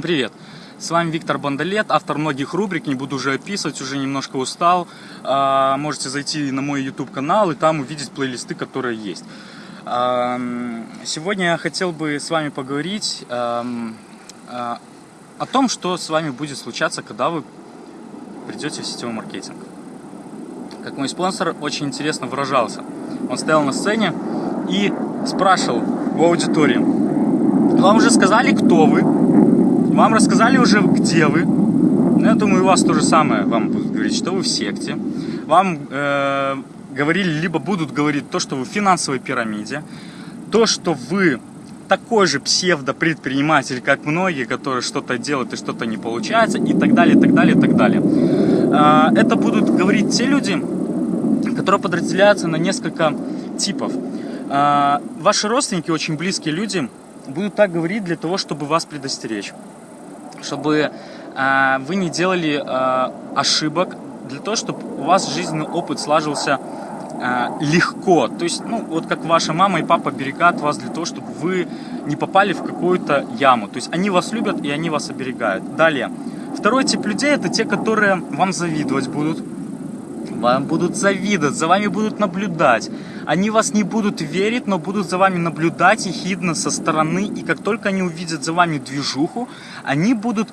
Привет! С вами Виктор Бондолет, автор многих рубрик, не буду уже описывать, уже немножко устал. А, можете зайти на мой YouTube канал и там увидеть плейлисты, которые есть. А, сегодня я хотел бы с вами поговорить а, о том, что с вами будет случаться, когда вы придете в сетевой маркетинг. Как мой спонсор очень интересно выражался. Он стоял на сцене и спрашивал в аудитории, вам уже сказали, кто вы, вам рассказали уже, где вы. Ну, я думаю, у вас то же самое. Вам будут говорить, что вы в секте. Вам э, говорили, либо будут говорить то, что вы в финансовой пирамиде. То, что вы такой же псевдо-предприниматель, как многие, которые что-то делают и что-то не получается, и так далее, и так далее, и так далее. Э, это будут говорить те люди, которые подразделяются на несколько типов. Э, ваши родственники, очень близкие люди, будут так говорить для того, чтобы вас предостеречь чтобы э, вы не делали э, ошибок, для того, чтобы у вас жизненный опыт сложился э, легко. То есть, ну, вот как ваша мама и папа берегают вас для того, чтобы вы не попали в какую-то яму. То есть, они вас любят и они вас оберегают. Далее. Второй тип людей – это те, которые вам завидовать будут. Вам будут завидовать, за вами будут наблюдать. Они вас не будут верить, но будут за вами наблюдать и хидно со стороны. И как только они увидят за вами движуху, они будут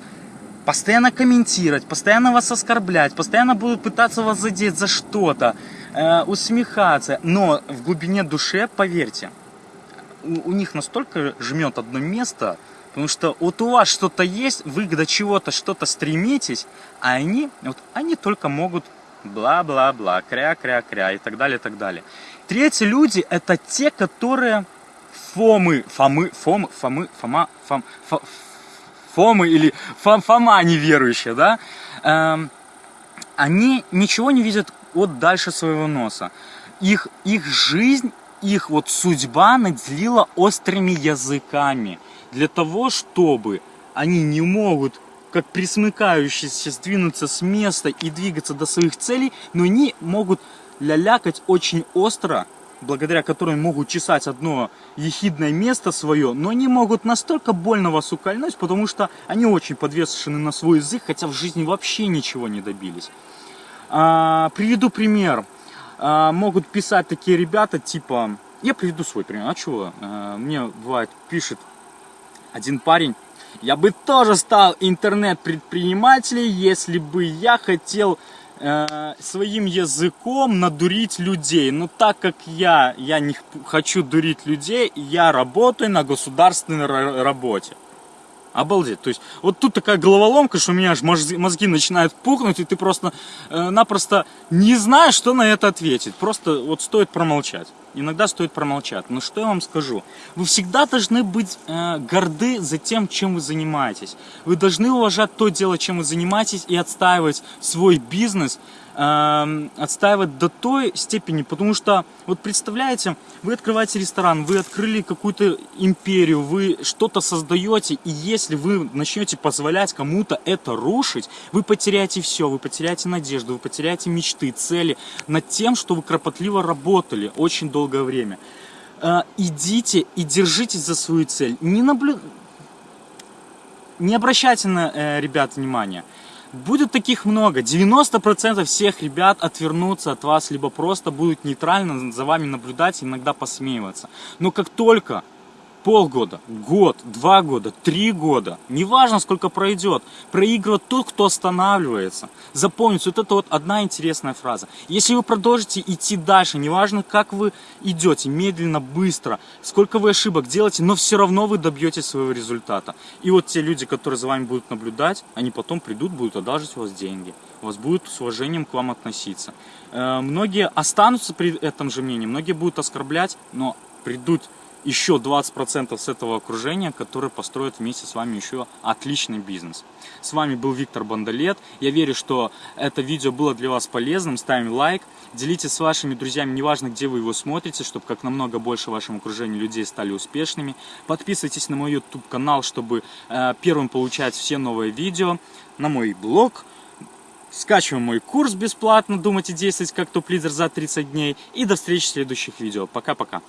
постоянно комментировать, постоянно вас оскорблять, постоянно будут пытаться вас задеть за что-то, э, усмехаться. Но в глубине души, поверьте, у, у них настолько жмет одно место, потому что вот у вас что-то есть, вы до чего-то что-то стремитесь, а они, вот, они только могут бла-бла-бла, кря-кря-кря и так далее, и так далее. Третьи люди – это те, которые фомы, фомы, фомы, фомы, фома, фом, фом, фомы или фом, фома неверующие, да? Эм, они ничего не видят от дальше своего носа. Их, их жизнь, их вот судьба наделила острыми языками для того, чтобы они не могут как присмыкающиеся сдвинуться с места и двигаться до своих целей, но они могут лялякать очень остро, благодаря которым могут чесать одно ехидное место свое, но они могут настолько больно вас укольнуть, потому что они очень подвешены на свой язык, хотя в жизни вообще ничего не добились. А, приведу пример. А, могут писать такие ребята, типа... Я приведу свой пример. А чего? А, мне бывает, пишет один парень, я бы тоже стал интернет-предпринимателем, если бы я хотел э, своим языком надурить людей. Но так как я, я не хочу дурить людей, я работаю на государственной работе. Обалдеть. То есть, вот тут такая головоломка, что у меня аж мозги начинают пухнуть, и ты просто-напросто э, не знаешь, что на это ответить. Просто вот стоит промолчать. Иногда стоит промолчать. Но что я вам скажу? Вы всегда должны быть э, горды за тем, чем вы занимаетесь. Вы должны уважать то дело, чем вы занимаетесь, и отстаивать свой бизнес э, отстаивать до той степени, потому что, вот представляете, вы открываете ресторан, вы открыли какую-то империю, вы что-то создаете, и если вы начнете позволять кому-то это рушить, вы потеряете все, вы потеряете надежду, вы потеряете мечты, цели над тем, что вы кропотливо работали очень долгое время. Э, идите и держитесь за свою цель. Не, наблю... не обращайте на э, ребят внимания. Будет таких много. 90% всех ребят отвернутся от вас, либо просто будут нейтрально за вами наблюдать, иногда посмеиваться. Но как только полгода, год, два года, три года, неважно сколько пройдет, проигрывает тот, кто останавливается. Запомните, вот это вот одна интересная фраза. Если вы продолжите идти дальше, неважно как вы идете, медленно, быстро, сколько вы ошибок делаете, но все равно вы добьетесь своего результата. И вот те люди, которые за вами будут наблюдать, они потом придут, будут одалживать у вас деньги, у вас будут с уважением к вам относиться. Э, многие останутся при этом же мнении, многие будут оскорблять, но придут еще 20% с этого окружения, которые построят вместе с вами еще отличный бизнес. С вами был Виктор Бондолет. Я верю, что это видео было для вас полезным. Ставим лайк, делитесь с вашими друзьями, неважно, где вы его смотрите, чтобы как намного больше в вашем окружении людей стали успешными. Подписывайтесь на мой YouTube канал, чтобы э, первым получать все новые видео, на мой блог. Скачиваем мой курс бесплатно, думать и действовать как топ-лидер за 30 дней. И до встречи в следующих видео. Пока-пока.